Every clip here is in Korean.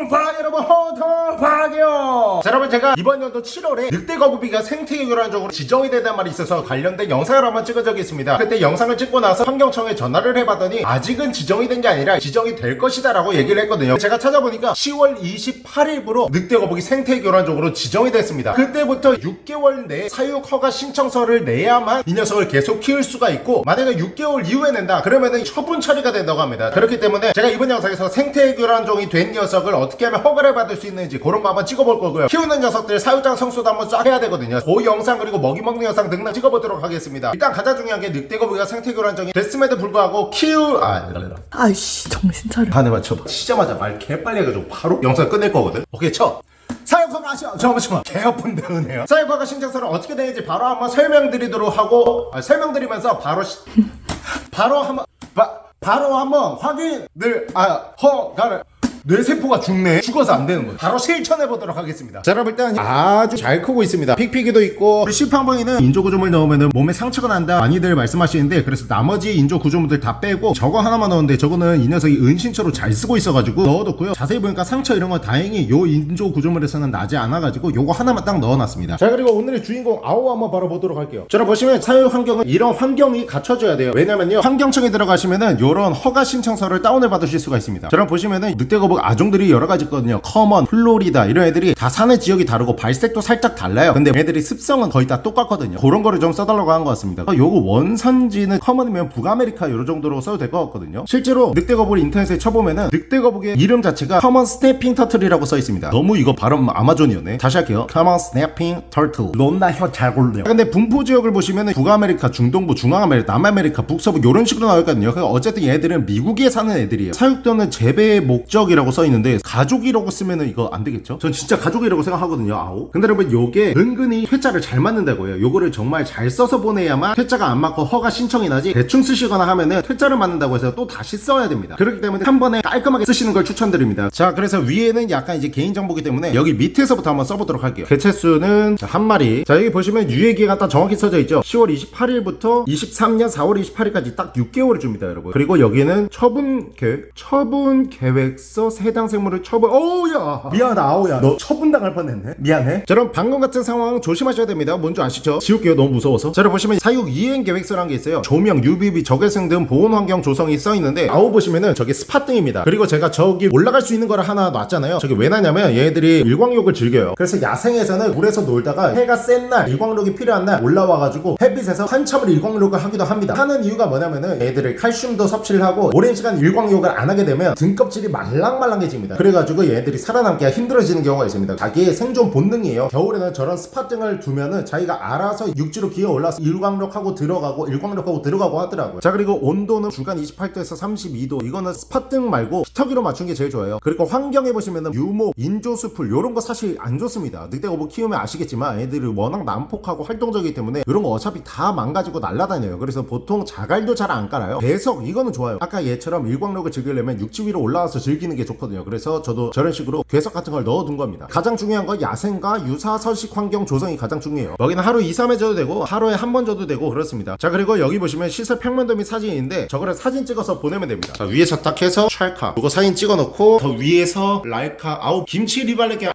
호통파 여러분 호통파요 자 여러분 제가 이번 연도 7월에 늑대 거북이가 생태계 교란적으로 지정이 된다는 말이 있어서 관련된 영상을 한번 찍은 적이 있습니다. 그때 영상을 찍고 나서 환경청에 전화를 해봤더니 아직은 지정이 된 게 아니라 지정이 될 것이다 라고 얘기를 했거든요. 제가 찾아보니까 10월 28일부로 늑대 거북이 생태계 교란적으로 지정이 됐습니다. 그때부터 6개월 내에 사육 허가 신청서를 내야만 이 녀석을 계속 키울 수가 있고 만약에 6개월 이후에 낸다 그러면은 처분 처리가 된다고 합니다. 그렇기 때문에 제가 이번 영상에서 생태 교란종이 된 녀석을 어떻게 하면 허가를 받을 수 있는지 그런 거 한번 찍어볼 거고요. 키우는 녀석들 사육장 성수도 한번 쫙 해야 되거든요. 그 영상 그리고 먹이 먹는 영상 등등 찍어보도록 하겠습니다. 일단 가장 중요한 게 늑대 거북이가 생태 교란종이 됐음에도 불구하고 키우 아 아이씨 정신 차려. 반에 맞춰 치자마자 말 개빨리 해가지고 바로 영상 끝낼 거거든. 오케이 쳐. 사육허가 아시죠? 잠깐만 개 아픈데 은혜요. 사육허가 신청서를 어떻게 되는지 바로 한번 설명드리도록 하고 아, 설명드리면서 바로 시, 바로 한번 바, 바로 한번 확인을 아 허가를 뇌세포가 죽네 죽어서 안 되는 거예요. 바로 실천해 보도록 하겠습니다. 자 여러분 일단 아주 잘 크고 있습니다. 픽피기도 있고 우리 시판방에는 인조구조물 넣으면 몸에 상처가 난다 많이들 말씀하시는데 그래서 나머지 인조구조물들 다 빼고 저거 하나만 넣었는데 저거는 이 녀석이 은신처로 잘 쓰고 있어가지고 넣어뒀고요. 자세히 보니까 상처 이런 거 다행히 요 인조구조물에서는 나지 않아가지고 요거 하나만 딱 넣어놨습니다. 자 그리고 오늘의 주인공 아오 한번 바로 보도록 할게요. 자 여러분 보시면 사육 환경은 이런 환경이 갖춰져야 돼요. 왜냐면요 환경청에 들어가시면은 요런 허가 신청서를 다운을 받으실 수가 있습니다. 자 여러분 보시면은 늑대거북 아종들이 여러 가지 있거든요. common, 플로리다 이런 애들이 다 사는 지역이 다르고 발색도 살짝 달라요. 근데 애들이 습성은 거의 다 똑같거든요. 그런 거를 좀 써달라고 한 것 같습니다. 어, 요거 원산지는 common이면 북아메리카 요런 정도로 써도 될 것 같거든요. 실제로 늑대거북을 인터넷에 쳐보면은 늑대거북의 이름 자체가 common snapping turtle이라고 써 있습니다. 너무 이거 발음 아마존이었네. 다시 할게요. Common snapping turtle. 존나 혀 잘 굴려. 근데 분포 지역을 보시면은 북아메리카, 중동부, 중앙아메리카, 남아메리카, 북서부 요런 식으로 나와 있거든요. 그러니까 어쨌든 얘들은 미국에 사는 애들이에요. 사육 또는 재배의 목적이라고 써 있는데 가족이라고 쓰면은 이거 안 되겠죠? 전 진짜 가족이라고 생각하거든요 아오. 근데 여러분 요게 은근히 퇴짜를 잘 맞는다고 해요. 요거를 정말 잘 써서 보내야만 퇴짜가 안 맞고 허가 신청이 나지 대충 쓰시거나 하면은 퇴짜를 맞는다고 해서 또 다시 써야 됩니다. 그렇기 때문에 한 번에 깔끔하게 쓰시는 걸 추천드립니다. 자 그래서 위에는 약간 이제 개인정보기 때문에 여기 밑에서부터 한번 써보도록 할게요. 개체수는 자, 한 마리. 자 여기 보시면 유예기가 딱 정확히 써져 있죠? 10월 28일부터 23년 4월 28일까지 딱 6개월을 줍니다 여러분. 그리고 여기는 처분 계획 처분 계획서 해당 생물을 처분 어우야. 미안하다 아오야. 너 처분당할 뻔했네. 미안해. 자 그럼 방금 같은 상황 조심하셔야 됩니다. 뭔지 아시죠? 지울게요. 너무 무서워서. 자 여러분 보시면 사육 이행 계획서라는 게 있어요. 조명, UVB, 적외선 등 보온 환경 조성이 써 있는데 아오 보시면은 저게 spot 등입니다. 그리고 제가 저기 올라갈 수 있는 거를 하나 놨잖아요. 저게 왜 놨냐면 얘네들이 일광욕을 즐겨요. 그래서 야생에서는 물에서 놀다가 해가 센 날 일광욕이 필요한 날 올라와가지고 햇빛에서 한참을 일광욕을 하기도 합니다. 하는 이유가 뭐냐면은 얘들을 칼슘도 섭취를 하고 오랜 시간 일광욕을 안 하게 되면 등껍질이 말랑 말랑해집니다. 그래가지고 얘네들이 살아남기가 힘들어지는 경우가 있습니다. 자기의 생존 본능이에요. 겨울에는 저런 spot 등을 두면은 자기가 알아서 육지로 기어 올라서 일광욕하고 들어가고 일광욕하고 들어가고 하더라고요. 자 그리고 온도는 중간 28도에서 32도. 이거는 spot 등 말고 히터기로 맞춘 게 제일 좋아요. 그리고 환경에 보시면은 유목, 인조수풀 요런 거 사실 안 좋습니다. 늑대거북 키우면 아시겠지만 애들이 워낙 난폭하고 활동적이기 때문에 이런 거 어차피 다 망가지고 날아다녀요. 그래서 보통 자갈도 잘 안 깔아요. 배석 이거는 좋아요. 아까 얘처럼 일광욕을 즐기려면 육지 위로 올라와서 즐기는 게 좋거든요. 그래서 저도 저런 식으로 괴석 같은 걸 넣어둔 겁니다. 가장 중요한 건 야생과 유사 서식 환경 조성이 가장 중요해요. 여기는 하루 2, 3회 줘도 되고 하루에 한 번 줘도 되고 그렇습니다. 자 그리고 여기 보시면 시설 평면도 및 사진인데 저거를 사진 찍어서 보내면 됩니다. 자 위에서 딱 해서 찰카 이거 사진 찍어 놓고 더 위에서 라이카 아우 김치 리발레게 해야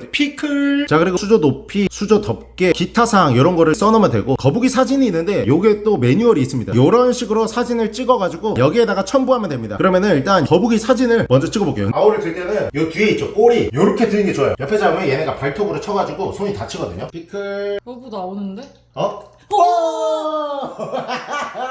돼 피클. 자 그리고 수조 높이 수조 덮개 기타 사항 이런 거를 써놓으면 되고 거북이 사진이 있는데 요게 또 매뉴얼이 있습니다. 요런 식으로 사진을 찍어 가지고 여기에다가 첨부하면 됩니다. 그러면은 일단 거북이 사진을 먼저 찍어 볼게요. 아우를 들 때는 요 뒤에 있죠 꼬리. 요렇게 드는 게 좋아요. 옆에 잡으면 얘네가 발톱으로 쳐가지고 손이 다치거든요. 피클. 여보 나오는데? 어? 와!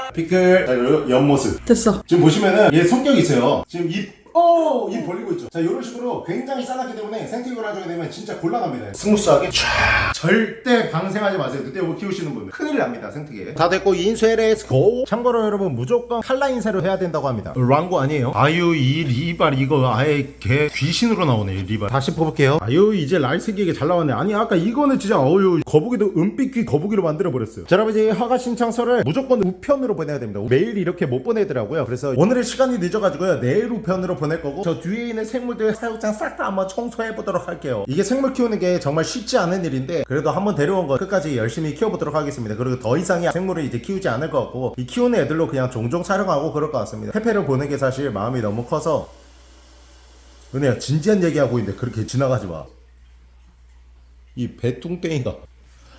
피클. 자 요 옆모습. 됐어. 지금 보시면은 얘 성격이 있어요. 지금 입 오! 입 벌리고 있죠. 자 이런 식으로 굉장히 싸놨기 때문에 생태계를 하게 되면 진짜 곤란합니다. 스무스하게 촤 절대 방생하지 마세요. 늑대 못 키우시는 분들. 큰일 납니다 생태계. 다 됐고 인쇄 let's go. 참고로 여러분 무조건 칼라 인쇄를 해야 된다고 합니다. 랑고 아니에요? 아유 이 리발 이거 아예 개 귀신으로 나오네 이 리발. 다시 뽑을게요. 아유 이제 라이색이게 잘 나왔네. 아니 아까 이거는 진짜 어유 거북이도 은빛귀 거북이로 만들어 버렸어요. 자 여러분 이제 허가 신청서를 무조건 우편으로 보내야 됩니다. 매일 이렇게 못 보내더라고요. 그래서 오늘의 시간이 늦어가지고요. 내일 우편으로 보낼 거고 저 뒤에 있는 생물들 사육장 싹 다 한번 청소해 보도록 할게요 이게 생물 키우는 게 정말 쉽지 않은 일인데 그래도 한번 데려온 거 끝까지 열심히 키워보도록 하겠습니다 그리고 더 이상의 생물을 이제 키우지 않을 것 같고 이 키우는 애들로 그냥 종종 촬영하고 그럴 것 같습니다 페페를 보는 게 사실 마음이 너무 커서 은혜야 진지한 얘기하고 있는데 그렇게 지나가지 마. 이 배뚱땡이가.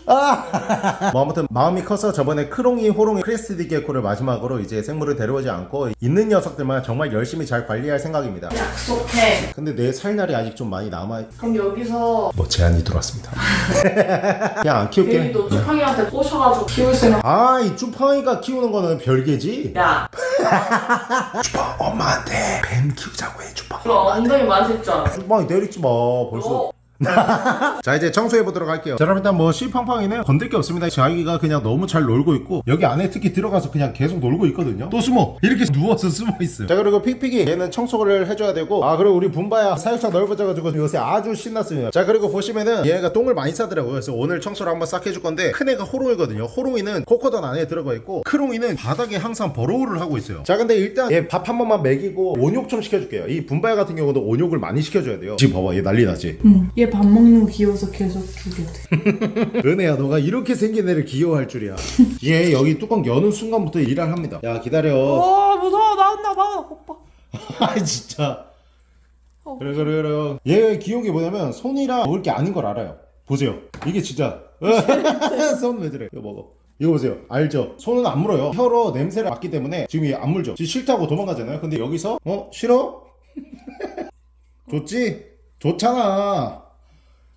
아! 뭐 아무튼 마음이 커서 저번에 크롱이, 호롱이, crestie gecko를 마지막으로 이제 생물을 데려오지 않고 있는 녀석들만 정말 열심히 잘 관리할 생각입니다. 약속해. 근데 내 살날이 아직 좀 많이 남아. 그럼 여기서 뭐 제안이 들어왔습니다. 그냥 안 키울게. 괜히 너 쭈팡이한테 꼬셔가지고 키울 생각. 아, 이 쭈팡이가 키우는 거는 별개지. 야, 쭈팡 엄마한테 뱀 키우자고 해, 쭈팡. 그럼 엉덩이 알아. 쭈팡이 내리지 마. 벌써. 너 자 이제 청소해 보도록 할게요. 자 그럼 일단 뭐 씨팡팡이는 건들 게 없습니다. 자기가 그냥 너무 잘 놀고 있고 여기 안에 특히 들어가서 그냥 계속 놀고 있거든요. 또 숨어. 이렇게 누워서 숨어 있어요. 자 그리고 픽픽이 얘는 청소를 해줘야 되고 아 그리고 우리 분바야 사육장 넓어져가지고 요새 아주 신났습니다. 자 그리고 보시면은 얘가 똥을 많이 싸더라고요. 그래서 오늘 청소를 한번 싹 해줄 건데 큰 애가 호롱이거든요. 호롱이는 코코단 안에 들어가 있고 크롱이는 바닥에 항상 burrow를 하고 있어요. 자 근데 일단 얘 밥 한 번만 먹이고 온욕 좀 시켜줄게요. 이 분바야 같은 경우도 온욕을 많이 시켜줘야 돼요. 지금 봐봐 얘 난리 나지? 응. 얘밥 먹는 거 귀여워서 계속 돼. 은혜야 너가 이렇게 생긴 애를 귀여워할 줄이야. 얘 여기 뚜껑 여는 순간부터 일을 합니다. 야 기다려. 어 무서워. 나온다 나와 오빠. 아 진짜. 어. 그래 그래 그래. 얘 귀여운 게 뭐냐면 손이랑 먹을 게 아닌 걸 알아요. 보세요. 이게 진짜. 손 왜 저래? 이거 먹어. 이거 보세요. 알죠? 손은 안 물어요. 혀로 냄새를 맡기 때문에 지금 얘 안 물죠. 지금 싫다고 도망가잖아요. 근데 여기서 어? 싫어? 좋지? 좋잖아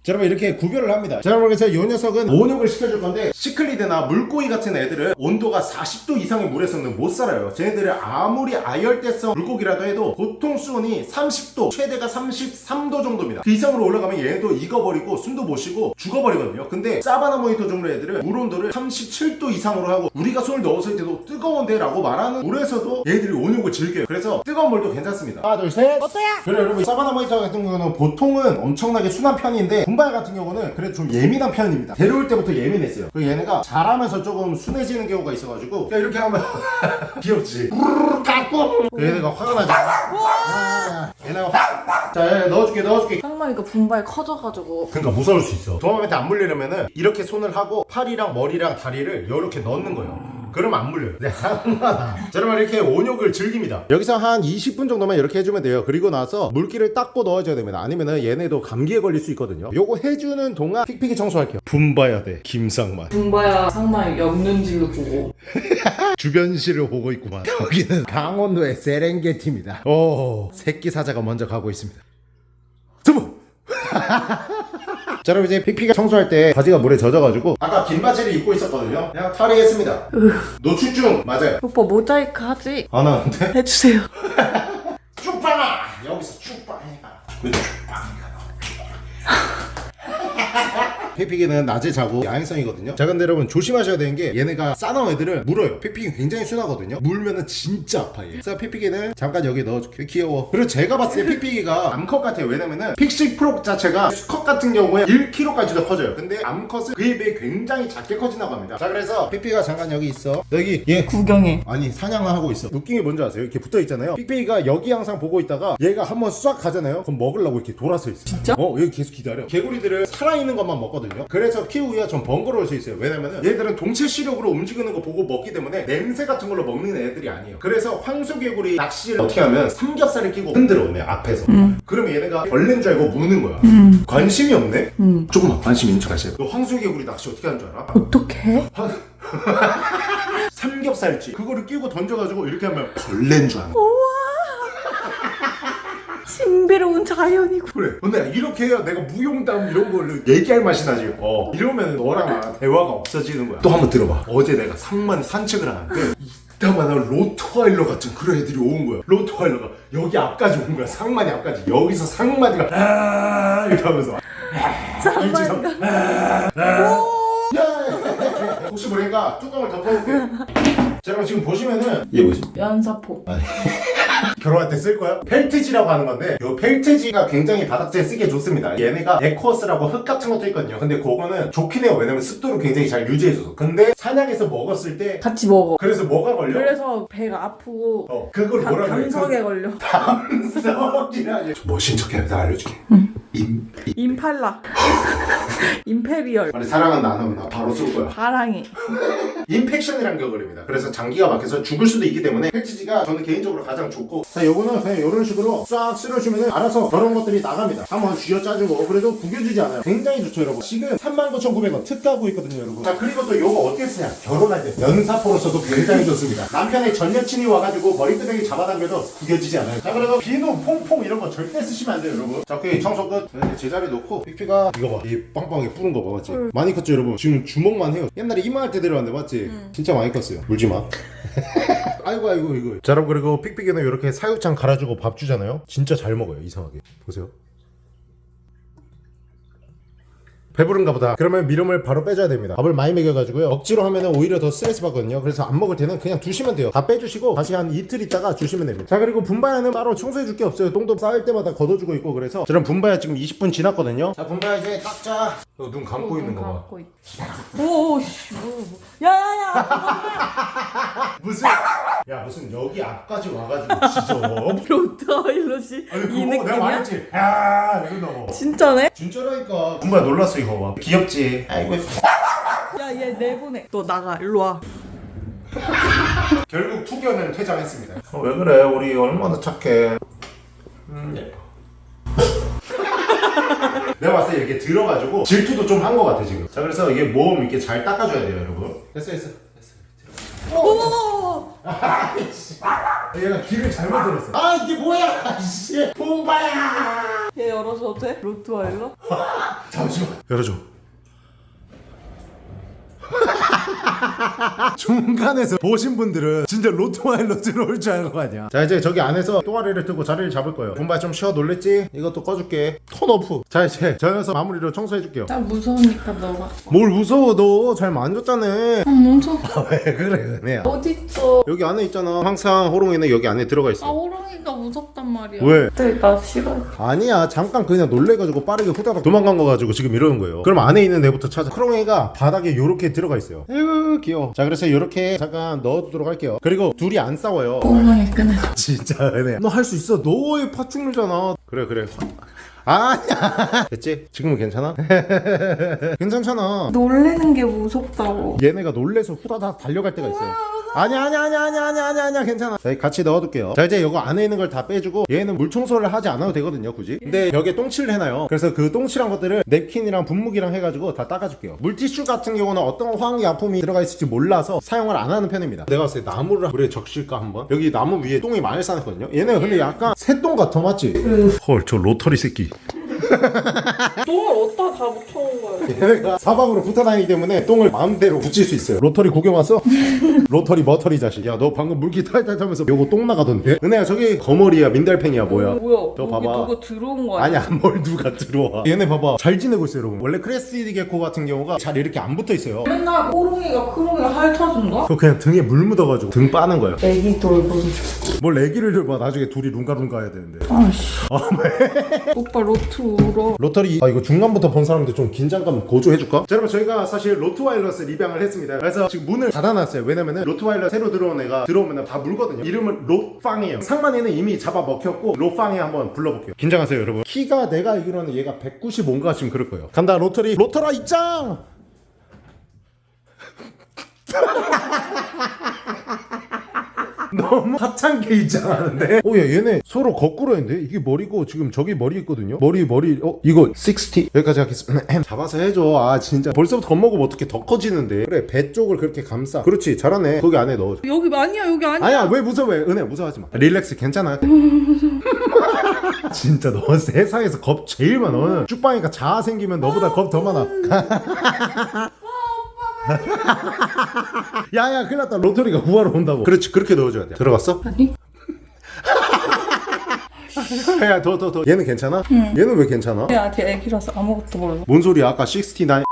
자 여러분 이렇게 구별을 합니다. 자 여러분 그래서 이 녀석은 온욕을 시켜줄 건데 시클리드나 물고기 같은 애들은 온도가 40도 이상의 물에서는 못 살아요. 쟤네들은 아무리 아열대성 물고기라도 해도 보통 수온이 30도 최대가 33도 정도입니다. 그 이상으로 올라가면 얘네도 익어버리고 숨도 못 쉬고 죽어버리거든요. 근데 사바나 모니터 종류 애들은 물 온도를 37도 이상으로 하고 우리가 손을 넣었을 때도 뜨거운데 라고 말하는 물에서도 얘네들이 온욕을 즐겨요. 그래서 뜨거운 물도 괜찮습니다. 하나 둘셋. 어때야? 그래 여러분 사바나 모니터 같은 경우는 보통은 엄청나게 순한 편인데 분발 같은 경우는 그래도 좀 예민한 편입니다. 데려올 때부터 예민했어요. 그 얘네가 자라면서 조금 순해지는 경우가 있어가지고 그냥 이렇게 하면 귀엽지. 까꿍 그 얘네가 화가 나죠 아, 얘네가 화... 자얘 넣어줄게 넣어줄게. 상만이가 분발 커져가지고. 그러니까 무서울 수 있어. 도마뱀한테 안 물리려면은 이렇게 손을 하고 팔이랑 머리랑 다리를 이렇게 넣는 거예요. 그러면 안 물려요. 네 여러분 이렇게 온욕을 즐깁니다. 여기서 한 20분 정도만 이렇게 해주면 돼요. 그리고 나서 물기를 닦고 넣어줘야 됩니다. 아니면은 얘네도 감기에 걸릴 수 있거든요 요거 해주는 동안 픽픽이 청소할게요. 분봐야 돼 김상만. 분바야 상만이 엮는지를 보고. 주변시를 보고 있구만. 여기는 강원도의 세렝게티입니다. 오 새끼 사자가 먼저 가고 있습니다. 두부 자 여러분 이제 픽픽이 청소할 때 바지가 물에 젖어가지고 아까 긴 바지를 입고 있었거든요. 그냥 탈의했습니다. 노출중! 맞아요. 오빠 모자이크 하지? 안 하는데? 해주세요. 쭉빵아! 여기서 쭉빵이가 왜 쭉빵이가 피피기는 낮에 자고 야행성이거든요. 자 근데 여러분 조심하셔야 되는 게 얘네가 싸나운 애들을 물어요. 피피기 굉장히 순하거든요. 물면은 진짜 아파 얘. 그래서 피피기는 잠깐 여기 넣어줄게 귀여워. 그리고 제가 봤을 때 피피기가 암컷 같아요. 왜냐면은 pixie frog 자체가 수컷 같은 경우에 1kg까지도 커져요. 근데 암컷은 그에 비해 굉장히 작게 커진다고 합니다. 자 그래서 피피가 잠깐 여기 있어. 여기 얘. 구경해. 아니 사냥을 하고 있어. 웃긴 게 뭔지 아세요? 이렇게 붙어 있잖아요. 픽픽이가 여기 항상 보고 있다가 얘가 한번 싹 가잖아요. 그럼 먹으려고 이렇게 돌아서 있어 진짜? 어 여기 계속 기다려. 개구리들은 살아있는 것만 먹거든요 그래서 키우기가 좀 번거로울 수 있어요. 왜냐면은 얘들은 동체 시력으로 움직이는 거 보고 먹기 때문에 냄새 같은 걸로 먹는 애들이 아니에요. 그래서 황소개구리 낚시를 어떻게 하면 삼겹살을 끼고 흔들어 얘네 앞에서. 그러면 얘네가 벌레인 줄 알고 무는 거야. 관심이 없네? 음. 조금만 관심 있는 척 하세요. 너 황소개구리 낚시 어떻게 하는 줄 알아? 어떡해? 삼겹살집. 그거를 끼고 던져가지고 이렇게 하면 벌레인 줄 아는 거야 신비로운 자연이고. 그래. 근데 이렇게 해야 내가 무용담 이런 걸로 얘기할 맛이 나지. 어. 이러면 너랑 대화가 없어지는 거야. 또 한번 들어봐. 어제 내가 상만 산책을 하는데 이따만한 로트와일러 같은 그런 애들이 온 거야. 로트와일러가 여기 앞까지 온 거야. 상만이 앞까지. 여기서 상만이가 아 이렇게 하면서. 상만이가. 야! 혹시 모르니까 뚜껑을 덮어볼게. 자 그럼 지금 보시면은 이게 뭐지? 연사포. 결혼할 때 쓸 거야? 펠트지라고 하는 건데 이 펠트지가 굉장히 바닥재에 쓰기에 좋습니다 얘네가 Eco Earth라고 흙 같은 것도 있거든요 근데 그거는 좋긴 해요 왜냐면 습도를 굉장히 잘 유지해줘서 근데 사냥해서 먹었을 때 같이 먹어. 그래서 뭐가 걸려? 그래서 배가 아프고 어 그걸 감- 뭐라고 해? 감석에 걸려. 감석이라니 멋진 척해 내가 알려줄게 임, 임 임 팔라. Imperial. 아니 사랑은 나누면 나 바로 쏠 거야. impaction이란 게 걸립니다. 그래서 장기가 막혀서 죽을 수도 있기 때문에 펠트지가 저는 개인적으로 가장 좋고. 자 요거는 그냥 이런 식으로 싹 쓸어주면 알아서 저런 것들이 나갑니다. 한번 쥐어짜주고 그래도 구겨주지 않아요. 굉장히 좋죠 여러분. 지금 39,900원 특가하고 있거든요 여러분. 자 그리고 또 요거 어떻게 쓰냐? 결혼할 때. 면사포로서도 굉장히 좋습니다. 남편의 전 여친이 와가지고 머리끄댕이 잡아당겨도 구겨지지 않아요. 자 그래서 비누 퐁퐁 이런 거 절대 쓰시면 안 돼요 여러분. 자 오케이. 청소 끝 자, 이제 제자리 놓고 픽픽이가 이거 봐이 빵빵하게 뿌는 거 봐 맞지? 많이 컸죠 여러분? 지금 주먹만 해요. 옛날에 이만할 때 데려왔는데 맞지? 진짜 많이 컸어요. 물지 마. 아이고 아이고 이거. 자 여러분 그리고 픽픽이는 이렇게 사육장 갈아주고 밥 주잖아요? 진짜 잘 먹어요 이상하게. 보세요 배부른가 보다. 그러면 미름을 바로 빼줘야 됩니다. 밥을 많이 먹여가지고요. 억지로 하면 오히려 더 스트레스 받거든요. 그래서 안 먹을 때는 그냥 두시면 돼요. 다 빼주시고 다시 한 이틀 있다가 주시면 됩니다. 자 그리고 분바야는 따로 청소해줄 게 없어요. 똥도 쌓일 때마다 걷어주고 있고 그래서 저는 분바야 지금 20분 지났거든요. 자 분바야 이제 닦자 어, 눈 감고 있는 거봐 갖고 있. 오씨 뭐, 뭐. 야야야. 무슨 야 무슨 여기 앞까지 와가지고 지져 로트와일럿이 아니 이 그거 내가 느낌이야? 말했지 야 이러다고 진짜네? 진짜라니까 분바야 놀랐어 이거 봐 귀엽지 아이고 야얘 내보내. 너 나가 일로 와. 결국 투견은 퇴장했습니다. 어, 왜 그래? 우리 얼마나 착해. 음, 예뻐. 내가 봤을 때 이렇게 들어가지고 질투도 좀 한 것 같아 지금. 자 그래서 이게 몸 이렇게 잘 닦아줘야 돼요 여러분. 됐어 됐어. 됐어. 오. 얘가 귀를 잘못 들었어. 아 이게 뭐야? 씨, 봄바야. 얘 열어줘도 돼? 로트와일럿? 잠시만. 열어줘. 중간에서 보신 분들은 진짜 로트와일러트로 올줄 아는 거 아니야 자 이제 저기 안에서 또아리를 뜨고 자리를 잡을 거예요 분바 좀 쉬어 놀랬지? 이것도 꺼줄게 턴오프 자 이제 저 녀석 마무리로 청소해줄게요 나 무서우니까 너가. 뭘 무서워 너 잘 만졌잖아 아 무서워. 왜 그래 은혜야 어딨어? 여기 안에 있잖아 항상 호롱이는 여기 안에 들어가 아 있어 호랑이가 무섭단 말이야. 왜? 네, 나 싫어. 아니야 잠깐 그냥 놀래가지고 빠르게 후다닥 도망간 거 가지고 지금 이러는 거예요 그럼 안에 있는 애부터 찾아 크롱이가 바닥에 요렇게 들어가 있어요 에휴 귀여워 자 그래서 요렇게 잠깐 넣어두도록 할게요. 그리고 둘이 안 싸워요. 호랑이 끊어. 진짜 은혜야 너할 수 있어. 너의 파충류잖아. 그래 그래. 아니야. 됐지? 지금은 괜찮아? 괜찮잖아. 놀래는 게 무섭다고. 얘네가 놀래서 후다닥 달려갈 때가 있어요 아니야 아니야 아니야 아니야 아니야 아니야 아니야 괜찮아. 자 같이 넣어둘게요. 자 이제 이거 안에 있는 걸 다 빼주고 얘는 물 청소를 하지 않아도 되거든요 굳이. 근데 여기에 똥칠을 해놔요. 그래서 그 똥칠한 것들을 냅킨이랑 분무기랑 해가지고 다 닦아줄게요. 물티슈 같은 경우는 어떤 화학이 아픔이 들어가 있을지 몰라서 사용을 안 하는 편입니다. 내가 봤을 때 나무를 물에 적실까 한번? 여기 나무 위에 똥이 많이 쌓였거든요. 얘네가 근데 약간 새똥 같아 맞지? 헐 저 로터리 새끼 똥을 어디다 다 묻혀온 거야? 얘네가 사방으로 붙어다니기 때문에 똥을 마음대로 붙일 수 있어요 로터리 구경 왔어? 로터리 머터리 자식 야 너 방금 물기 탈탈 타면서 요거 똥 나가던데? 은혜야 저기 거머리야 민달팽이야 뭐야 뭐야? 저 여기 봐봐. 누가 들어온 거 아니야? 아니야 뭘 누가 들어와 얘네 봐봐 잘 지내고 있어요 여러분 원래 crested gecko 같은 경우가 잘 이렇게 안 붙어 있어요 맨날 호롱이가 크롱이가 핥아준다? 그거 그냥 등에 물 묻어가지고 등 빠는 거예요 애기 돌보는 뭘 애기를 봐 나중에 둘이 룽가룽가 해야 되는데 아씨 오빠 로트 울어 로터리 아 이거 중간부터 본 사람들 좀 긴장감 고조해줄까? 자 여러분 저희가 사실 로트와일러스 입양을 했습니다. 그래서 지금 문을 닫아놨어요. 왜냐면은 로트와일러 새로 들어온 애가 들어오면 다 물거든요. 이름은 로팡이에요. 상만이는 이미 잡아먹혔고 로팡이 한번 불러볼게요. 긴장하세요 여러분. 키가 내가 알기로는 얘가 195인가 지금 그럴 거예요. 간다 로터리. 로터라 입장 너무 하찮게 입장하는데? 오야 얘네 서로 거꾸로 했는데? 이게 머리고 지금 저기 머리 있거든요? 머리 머리 어 이거 60 여기까지 하겠습니다. 잡아서 해줘. 아 진짜. 벌써부터 겁먹으면 어떻게 더 커지는데. 그래 배 쪽을 그렇게 감싸. 그렇지 잘하네. 거기 안에 넣어줘. 여기 아니야 여기 아니야. 아니야 왜 무서워해 은혜 무서워하지 마. 릴렉스 괜찮아. 진짜 너 세상에서 겁 제일 많아 너는. 쭉방이가 자아 생기면 너보다 겁 더 많아 야야 큰일 났다. 로터리가 구하러 온다고. 그렇지 그렇게 넣어줘야 돼. 들어갔어? 아니? 야더 더 더. 얘는 괜찮아? 얘는 왜 괜찮아? 야걔 애기라서 아무것도 몰라 뭔 소리야? 아까 69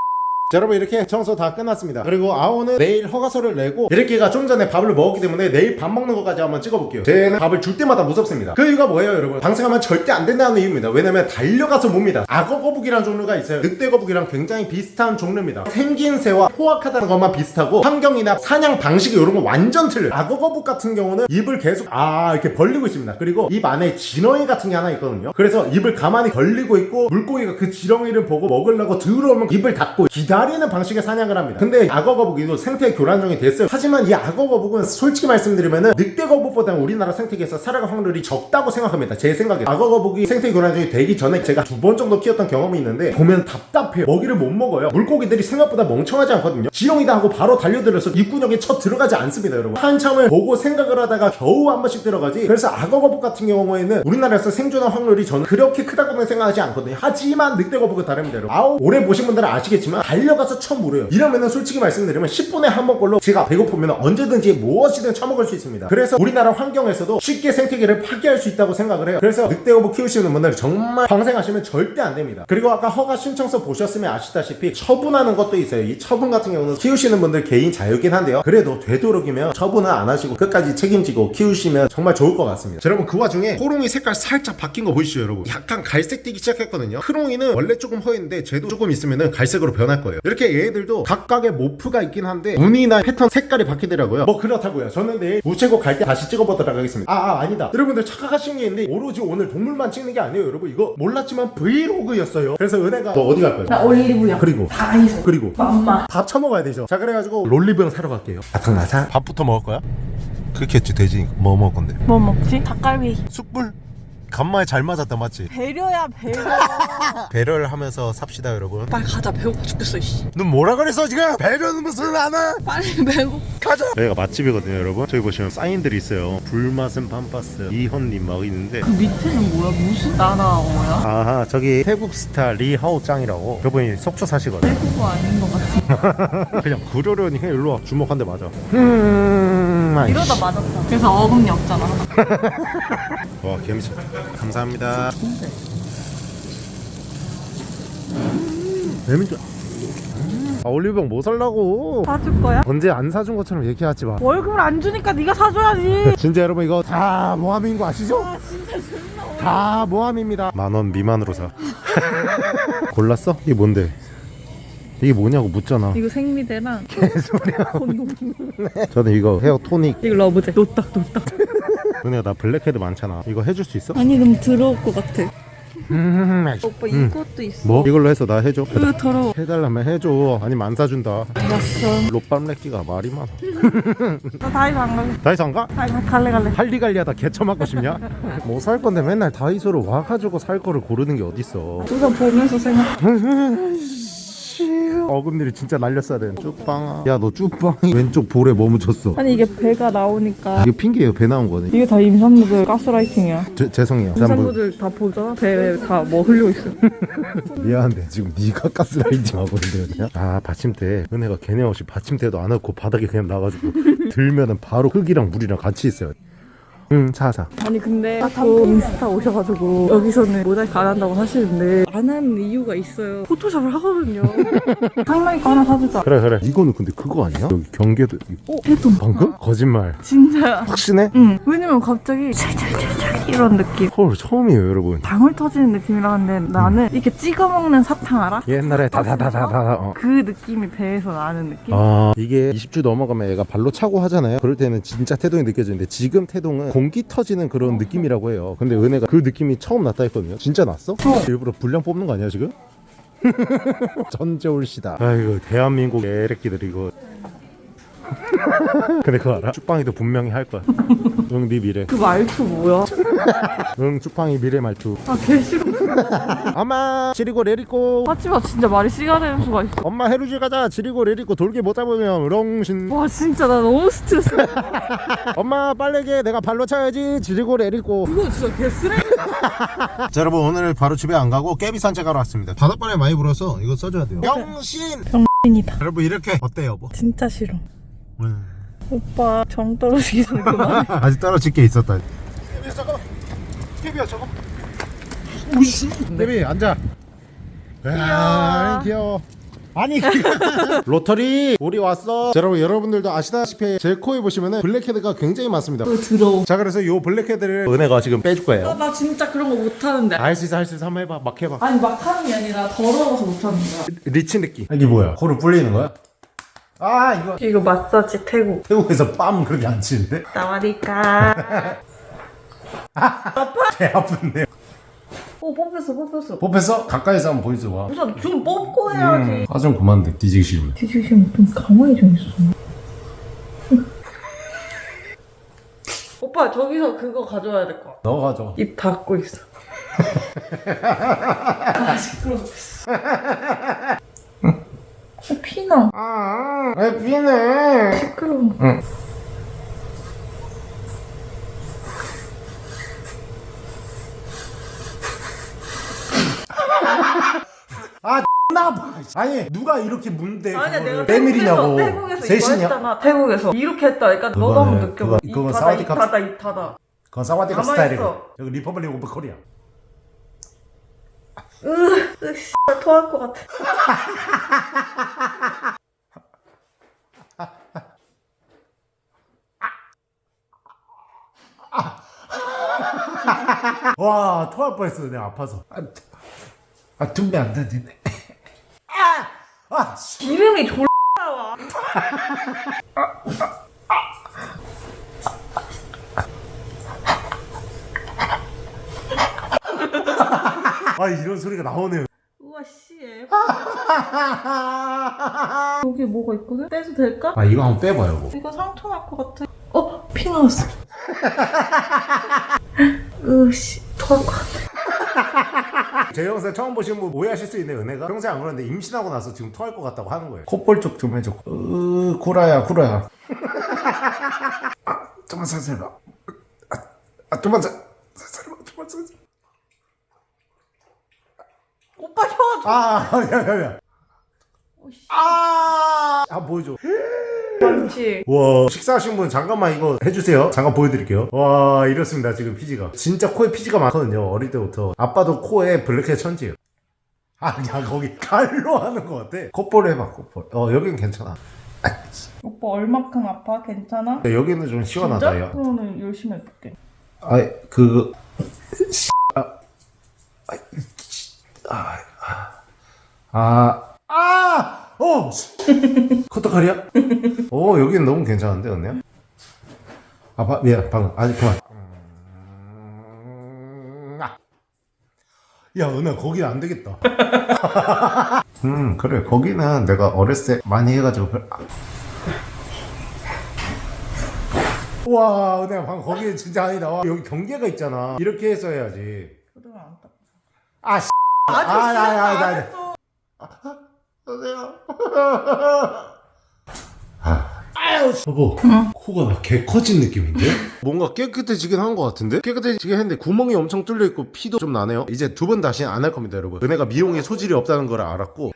자, 여러분 이렇게 청소 다 끝났습니다. 그리고 아오는 내일 허가서를 내고 이렇게가 좀 전에 밥을 먹었기 때문에 내일 밥 먹는 것까지 한번 찍어볼게요. 쟤는 밥을 줄 때마다 무섭습니다. 그 이유가 뭐예요 여러분? 방생하면 절대 안 된다는 이유입니다. 왜냐면 달려가서 봅니다. 악어 거북이라는 종류가 있어요. 늑대 거북이랑 굉장히 비슷한 종류입니다. 생긴 새와 포악하다는 것만 비슷하고 환경이나 사냥 방식이 이런 거 완전 틀려요. 악어 거북 같은 경우는 입을 계속 아 이렇게 벌리고 있습니다. 그리고 입 안에 지렁이 같은 게 하나 있거든요. 그래서 입을 가만히 벌리고 있고 물고기가 그 지렁이를 보고 먹으려고 들어오면 입을 닫고 기다 기다리는 방식의 사냥을 합니다. 근데 악어 거북이도 생태 교란종이 됐어요. 하지만 이 악어 거북은 솔직히 말씀드리면은 늑대 거북보다는 우리나라 생태계에서 살아갈 확률이 적다고 생각합니다. 제 생각에 악어 거북이 생태 교란종이 되기 전에 제가 두 번 정도 키웠던 경험이 있는데 보면 답답해요. 먹이를 못 먹어요. 물고기들이 생각보다 멍청하지 않거든요. 지렁이다 하고 바로 달려들어서 입구역에 쳐 들어가지 않습니다, 여러분. 한참을 보고 생각을 하다가 겨우 한 번씩 들어가지. 그래서 악어 거북 같은 경우에는 우리나라에서 생존할 확률이 저는 그렇게 크다고는 생각하지 않거든요. 하지만 늑대 거북은 다릅니다, 여러분. 아우 오래 보신 분들은 아시겠지만 달려 가서 쳐 물어요. 이러면은 솔직히 말씀드리면 10분에 한 번꼴로 제가 배고프면 언제든지 무엇이든 처먹을 수 있습니다. 그래서 우리나라 환경에서도 쉽게 생태계를 파괴할 수 있다고 생각을 해요. 그래서 늑대 거북 키우시는 분들 정말 방생하시면 절대 안 됩니다. 그리고 아까 허가 신청서 보셨으면 아시다시피 처분하는 것도 있어요. 이 처분 같은 경우는 키우시는 분들 개인 자유긴 한데요. 그래도 되도록이면 처분은 안 하시고 끝까지 책임지고 키우시면 정말 좋을 것 같습니다. 자, 여러분 그 와중에 호롱이 색깔 살짝 바뀐 거 보이시죠, 여러분? 약간 갈색 띠기 시작했거든요. 크롱이는 원래 조금 허인데 쟤도 조금 있으면은 갈색으로 변할 거예요. 이렇게 얘들도 각각의 모프가 있긴 한데 무늬나 패턴 색깔이 바뀌더라고요. 뭐 그렇다고요. 저는 내일 우체국 갈 때 다시 찍어보도록 하겠습니다. 아, 아 아니다. 여러분들 착각하신 게 있는데 오로지 오늘 동물만 찍는 게 아니에요, 여러분. 이거 몰랐지만 브이로그였어요. 그래서 은혜가 너 어디 갈 거야? 나 올리브영. 그리고 다이소. 그리고 맘마. 밥 처먹어야 되죠. 자 그래가지고 롤리병 사러 갈게요. 아탕나사 밥부터 먹을 거야? 그렇게 했지 돼지 뭐 먹을 건데? 뭐 먹지? 닭갈비. 숯불 간만에 잘 맞았다 맞지? 배려야 배려. 배려를 하면서 삽시다 여러분. 빨리 가자 배고파 죽겠어 이씨. 너 뭐라 그랬어 지금? 배려는 무슨 하나? 빨리 배고. 가자. 여기가 맛집이거든요 여러분. 저기 보시면 사인들이 있어요. 불맛은 팜파스 이현님 막 있는데. 그 밑에는 뭐야? 무슨 나라어야? 아하 저기 태국 스타 리하오짱이라고 저분이 속초 사시거든. 태국어 아닌 것 같아. 그냥 그러려니 해 일로 와 주먹 한 대 맞아. 음. 아이씨. 이러다 맞았다. 그래서 어금니 없잖아. 와 개미쳤 감사합니다 개미쳤 아 올리브영 뭐 살라고 사줄 거야? 언제 안 사준 것처럼 얘기하지 마 월급을 안 주니까 네가 사줘야지. 진짜 여러분 이거 다 모함인 거 아시죠? 아 진짜 존나. 다 모함입니다 만 원 미만으로 사 골랐어? 이게 뭔데? 이게 뭐냐고 묻잖아 이거 생리대랑 개소리야. 저는 이거 헤어 토닉 이거 러브젤. 노딱 노딱. 은혜가 나 블랙헤드 많잖아 이거 해줄 수 있어? 아니 너무 더러울 것 같아. 음, 오빠 이것도 있어. 뭐? 이걸로 해서 나 해줘 으 더러워. 해달라면 해줘 아니면 안 사준다 알았어. 롯밤렉기가 말이 많아 나 다이소 안 갈래. 다이소 안 가? 다이소 갈래 갈래. 할리갈리하다 개처맞고 싶냐? 뭐 살 건데 맨날 다이소로 와가지고 살 거를 고르는 게 어딨어 우선 보면서 생각. 어금니를 진짜 날렸어야 되는 쭉빵아. 야 너 쭉빵이 왼쪽 볼에 뭐 묻혔어. 아니 이게 배가 나오니까. 이게 핑계예요 배 나온 거네 이게 다 임산부들 가스라이팅이야. 제, 죄송해요. 뭐, 임산부들 다 보자. 배에 다뭐 흘려 있어. 미안한데 지금 네가 가스라이팅 하고 있는데 그냥. 아 받침대. 은혜가 걔네 없이 받침대도 안 넣고 바닥에 그냥 놔가지고 들면은 바로 흙이랑 물이랑 같이 있어요 응 사사 아니 근데 또 인스타 오셔가지고 여기서는 모자이크 안 한다고 하시는데 안 하는 이유가 있어요. 포토샵을 하거든요. 상당히 거 하나 사주자. 그래 그래 이거는 근데 그거 아니야? 여기 경계도 어? 해도 방금? 거짓말 진짜야. 확신해? 응. 왜냐면 갑자기 찰찰찰찰 이런 느낌. 헐 처음이에요 여러분 방울 터지는 느낌이라 하는데 나는 이렇게 찍어 먹는 사탕 알아? 옛날에 다다다다다 어. 그 느낌이 배에서 나는 느낌. 아 이게 20주 넘어가면 얘가 발로 차고 하잖아요 그럴 때는 진짜 태동이 느껴지는데 지금 태동은 공기 터지는 그런 느낌이라고 해요. 근데 은혜가 그 느낌이 처음 났다 했거든요. 진짜 났어? 일부러 분량 뽑는 거 아니야 지금? 전재울씨다. 아이고 대한민국 애래끼들 이거 근데 그거 알아? 쭉방이도 분명히 할 거야 응 네 미래 그 말투 뭐야? 응 쭉방이 미래 말투 아개 싫어. 엄마 지리고 레리고 하지마 진짜 말이 씨가 되는 수가 있어. 엄마 해루질 가자 지리고 레리고 돌게 못 잡으면 렁신 와 진짜 나 너무 스트레스. 엄마 빨래게 내가 발로 차야지 지리고 레리고 그거 진짜 개 쓰레기. 자 여러분 오늘 바로 집에 안 가고 깨비 산책하러 왔습니다 바닷바람이 많이 불어서 이거 써줘야 돼요 병신 병신이다. 여러분 이렇게 어때요 여보? 진짜 싫어. 음. 오빠 정 떨어지기 전에 그만. 아직 떨어질 게 있었다. 깨비야 저거 깨비야 저거 우씨. 깨비 앉아. 야 귀여워. 아니. 로터리 우리 왔어. 자, 여러분 여러분들도 아시다시피 제 코에 보시면은 블랙헤드가 굉장히 많습니다. 또 들어. 자 그래서 요 블랙헤드를 은혜가 지금 빼줄 거예요. 나 진짜 그런 거 못하는데. 할 수 있어 할 수 있어. 한번 해봐. 막 해봐. 아니 막 하는 게 아니라 더러워서 못하는 거야. 리치 느낌. 이게 뭐야? 코를 불리는 거야? 아 이거. 이거 마사지 태국. 태국에서 빰 그렇게 안 치는데? 나와리까. 배 아픈데 어 뽑혔어 뽑혔어. 뽑혔어? 가까이서 한번 보여줘 봐. 우선 좀 뽑고 해야지. 화좀 그만 돼 뒤지기 싫으면. 뒤지기 싫으면 좀 가만히 좀 있어. 오빠 저기서 그거 가져와야 될것 같아. 너 가져. 입 닫고 있어. 아 시끄러워. 어, 피나. 아 왜 피네? 시끄러워. 나 봐. 아니 누가 이렇게 문대 아니야 내가 때밀이냐고. 태국에서, 태국에서 이거? 했잖아 태국에서. 이렇게 했다. 그러니까 너도 한번 느껴봐. 그건 닫아 사우디 입 컵- 닫아 입 닫아 그건 สวัสดีค่ะ 가만히 스타일이고. 여기 Republic of Korea 으 씨발 토할 것 같아 와 토할 뻔했어 내가 아파서 아, 아 tumbi 안 닫히네 아! 아! 씨. 기름이 졸라 와 아 이런 소리가 나오네요. 우와 씨 여기 뭐가 있거든? 빼도 될까? 아 이거 한번 빼봐요 뭐. 이거 상처 날 것 같아 어? 피 나왔어. 으씨 토할 것 같아. 제 영상 처음 보시는 분 오해하실 수 있네 은혜가. 평소에 안 그러는데 임신하고 나서 지금 토할 것 같다고 하는 거예요. 콧볼 쪽 좀 해줘. 으 구라야 구라야. 아 좀만 살살 봐. 아, 아 좀만 살 살살 봐 좀만 살살 오빠 혀아 야 야야 오씨. 아, 아 보여줘. 많지 와 식사하신 분 잠깐만 이거 해주세요. 잠깐 보여드릴게요. 와 이렇습니다 지금 피지가. 진짜 코에 피지가 많거든요 어릴 때부터. 아빠도 코에 블랙헤드 천지예요. 아야 거기 갈로 하는 거 같아. 콧볼 해봐 콧볼. 어 여긴 괜찮아. 오빠 얼마큼 아파? 괜찮아? 야, 여기는 좀 시원하다 진짜? 야. 그러면 열심히 해볼게. 아이 그 아, 아이, 아, 아, 아, 어, 커터칼이야? 어, 여기는 너무 괜찮은데, 언니야? 아, 바, 미안, 방금, 아니, 그만. 음, 아. 야, 은하, 거기는 안 되겠다. 음, 그래, 거기는 내가 어렸을 때 많이 해가지고, 별- 아. 와, 은하, 방금 거기는 진짜 아니다. 와, 여기 경계가 있잖아. 이렇게 해서 해야지. 그러면 안 돼. 아, 씨. 아직 아, 야, 야, 야, 안 야. 했어. 여보세요? 아유, 여보, 코가 개 커진 느낌인데? 뭔가 깨끗해지긴 한 것 같은데? 깨끗해지긴 했는데 구멍이 엄청 뚫려 있고 피도 좀 나네요. 이제 두 번 다시는 안할 겁니다, 여러분. 은혜가 미용에 소질이 없다는 걸 알았고.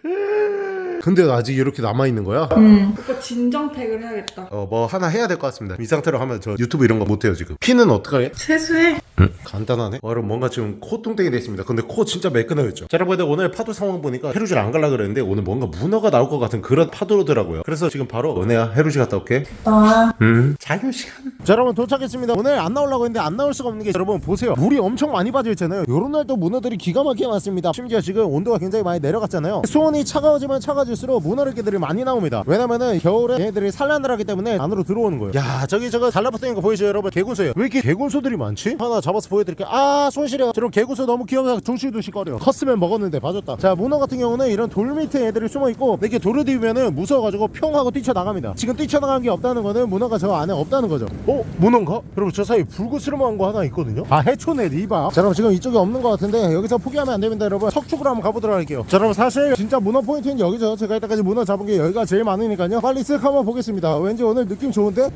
근데 아직 이렇게 남아 있는 거야? 응. 오빠 진정팩을 해야겠다. 어, 뭐 하나 해야 될 것 같습니다. 이 상태로 하면 저 유튜브 이런 거 못해요, 지금. 피는 어떡하게? 세수해. 간단하네. 어, 여러분 뭔가 지금 콧등땡이 됐습니다. 근데 코 진짜 매끈해졌죠. 자, 여러분 오늘 파도 상황 보니까 해루질 안 갈라 그랬는데 오늘 뭔가 문어가 나올 것 같은 그런 파도더라고요. 그래서 지금 바로 은혜야 해루질 갔다 올게. 나. 음. 자유 시간. 자, 여러분 도착했습니다. 오늘 안 나오려고 했는데 안 나올 수가 없는 게 여러분 보세요. 물이 엄청 많이 빠져 있잖아요. 요런 날또 문어들이 기가 막히게 많습니다. 심지어 지금 온도가 굉장히 많이 내려갔잖아요. 수온이 차가워지면 차가워 질수록 문어들끼들이 많이 나옵니다. 왜냐면은 겨울에 얘네들이 산란을 하기 때문에 안으로 들어오는 거예요. 야, 저기 저거 달라붙는 거 보이시죠, 여러분? 개군소예요. 왜 이렇게 개군소들이 많지? 하나 잡아서 보여드릴게요. 아, 손 시려. 저런 개군소 너무 귀여워서 둥실둥실거려. 컸으면 먹었는데 봐줬다. 자, 문어 같은 경우는 이런 돌 밑에 애들이 숨어 있고 이렇게 돌을 디우면은 무서워가지고 평 하고 뛰쳐나갑니다. 지금 뛰쳐나간 게 없다는 거는 문어가 저 안에 없다는 거죠. 어? 문어인가? 여러분 저 사이 불구스름한 거 하나 있거든요. 아, 해초네 리바. 자, 여러분 지금 이쪽에 없는 것 같은데 여기서 포기하면 안 됩니다, 여러분. 석축으로 한번 가보도록 할게요. 자, 여러분 사실 진짜 문어 포인트는 여기죠. 제가 이때까지 문어 잡은 게 여기가 제일 많으니까요. 빨리 쓱 한번 보겠습니다. 왠지 오늘 느낌 좋은데?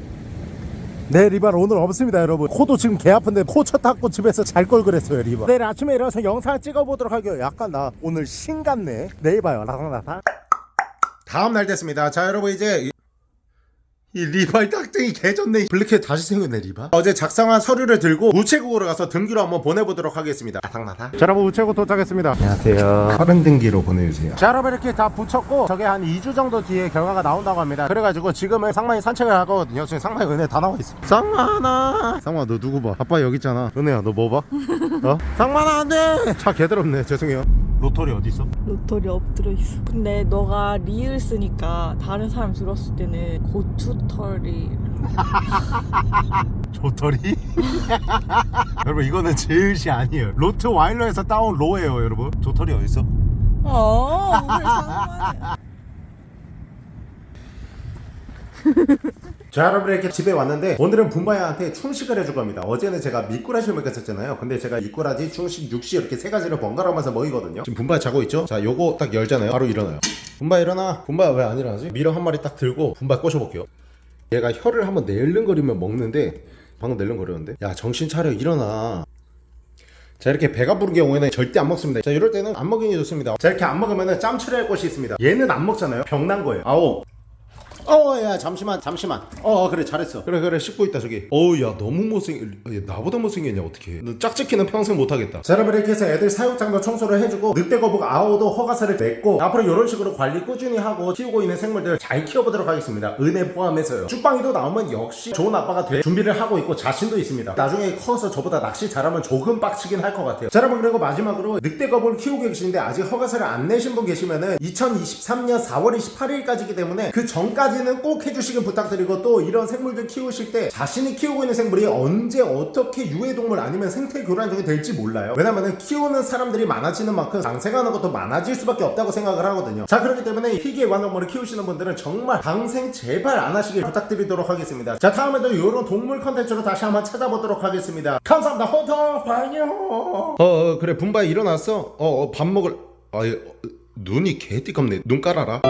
네 리발 오늘 없습니다 여러분. 코도 지금 개 아픈데 코쳐 닦고 집에서 잘 걸 그랬어요 리발 내일 아침에 일어나서 영상 찍어보도록 할게요. 약간 나 오늘 신 같네. 내일 봐요. 라상라상 다음 날 됐습니다. 자 여러분 이제 이 리발 딱등이 개졌네. 블랙헤드 다시 생겼네 리발 어제 작성한 서류를 들고 우체국으로 가서 등기로 한번 보내보도록 하겠습니다. 나상나상 자 여러분 우체국 도착했습니다. 안녕하세요. 빠른 등기로 보내주세요. 자 여러분 이렇게 다 붙였고 저게 한 2주 정도 뒤에 결과가 나온다고 합니다. 그래가지고 지금은 상만이 산책을 하거든요. 지금 상만이 은혜 다 나와 있어 상만아 상만아 너 누구 봐? 아빠 여기 있잖아. 은혜야 너 뭐 봐? 어? 상만아 안돼! 차 개더럽네. 죄송해요 로터리 어디 있어? 로터리 엎드려 있어. 근데 너가 리을 쓰니까 다른 사람 들었을 때는 고추털이 조터리? 여러분 이거는 제일시 아니에요 로트와일러에서 따온 로예요 여러분 어디 있어? 어, 그래 상관이야. 자 여러분 이렇게 집에 왔는데 오늘은 분바야한테 충식을 해줄 겁니다. 어제는 제가 미꾸라지를 먹였었잖아요. 근데 제가 미꾸라지, 충식, 육식 이렇게 세 가지를 번갈아가면서 먹이거든요. 지금 분바야 자고 있죠? 자 요거 딱 열잖아요. 바로 일어나요. 분바야 일어나? 분바야 왜 안 일어나지? mealworm 한 마리 딱 들고 분바야 꼬셔볼게요. 얘가 혀를 한번 낼름거리면 먹는데 방금 낼름거렸는데? 야 정신 차려. 일어나. 자 이렇게 배가 부른 경우에는 절대 안 먹습니다. 자 이럴 때는 안 먹이는 게 좋습니다. 자 이렇게 안 먹으면 짬 처리할 것이 있습니다. 얘는 안 먹잖아요. 병난 거예요. 아오 어야 잠시만 잠시만. 어 어, 그래 잘했어. 그래 그래 씻고 있다 저기. 어우 야 너무 못생 얘 나보다 못생겼냐 어떻게 너 짝짓기는 평생 못하겠다. 자 여러분 이렇게 해서 애들 사육장도 청소를 해주고 늑대거북 아오도 허가사를 냈고 앞으로 이런 식으로 관리 꾸준히 하고 키우고 있는 생물들 잘 키워보도록 하겠습니다. 은혜 포함해서요. 쭉방이도 나오면 역시 좋은 아빠가 될 준비를 하고 있고 자신도 있습니다. 나중에 커서 저보다 낚시 잘하면 조금 빡치긴 할 것 같아요. 자 여러분 그리고 마지막으로 늑대거북을 키우고 계시는데 아직 허가사를 안 내신 분 계시면은 2023년 4월 28일까지이기 때문에 그 전까지 는 꼭 해주시길 부탁드리고 또 이런 생물들 키우실 때 자신이 키우고 있는 생물이 언제 어떻게 유해동물 아니면 생태 교란종이 될지 몰라요. 왜냐면은 키우는 사람들이 많아지는 만큼 장생하는 것도 많아질 수밖에 없다고 생각을 하거든요. 자 그렇기 때문에 희귀 애완동물을 키우시는 분들은 정말 방생 제발 안 하시길 부탁드리도록 하겠습니다. 자 다음에도 이런 동물 컨텐츠로 다시 한번 찾아보도록 하겠습니다. 감사합니다. 호터 환영 어, 어 그래 분바에 일어났어. 어 밥 먹을 아 눈이 개띠껍네. 눈 깔아라